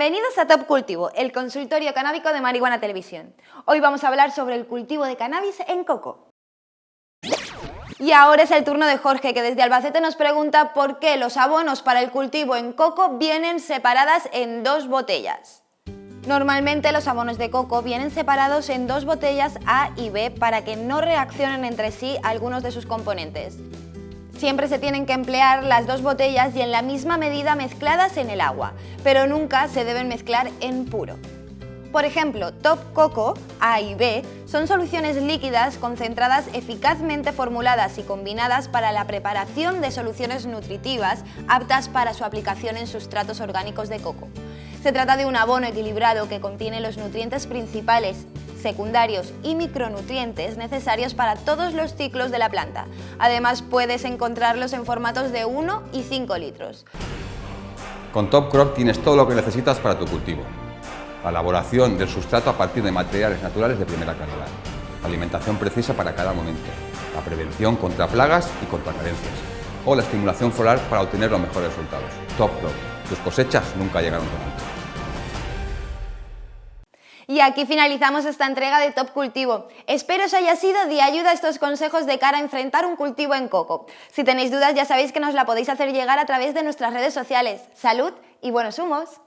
Bienvenidos a Top Cultivo, el consultorio canábico de Marihuana Televisión. Hoy vamos a hablar sobre el cultivo de cannabis en coco. Y ahora es el turno de Jorge, que desde Albacete nos pregunta por qué los abonos para el cultivo en coco vienen separadas en dos botellas. Normalmente los abonos de coco vienen separados en dos botellas A y B para que no reaccionen entre sí algunos de sus componentes. Siempre se tienen que emplear las dos botellas y en la misma medida mezcladas en el agua, pero nunca se deben mezclar en puro. Por ejemplo, Top Coco A y B son soluciones líquidas concentradas eficazmente formuladas y combinadas para la preparación de soluciones nutritivas aptas para su aplicación en sustratos orgánicos de coco. Se trata de un abono equilibrado que contiene los nutrientes principales secundarios y micronutrientes necesarios para todos los ciclos de la planta. Además puedes encontrarlos en formatos de 1 y 5 litros. Con Top Crop tienes todo lo que necesitas para tu cultivo. La elaboración del sustrato a partir de materiales naturales de primera calidad. Alimentación precisa para cada momento. La prevención contra plagas y contra carencias. O la estimulación floral para obtener los mejores resultados. Top Crop. Tus cosechas nunca llegaron tan alto. Y aquí finalizamos esta entrega de Top Cultivo. Espero os haya sido de ayuda estos consejos de cara a enfrentar un cultivo en coco. Si tenéis dudas ya sabéis que nos la podéis hacer llegar a través de nuestras redes sociales. ¡Salud y buenos humos!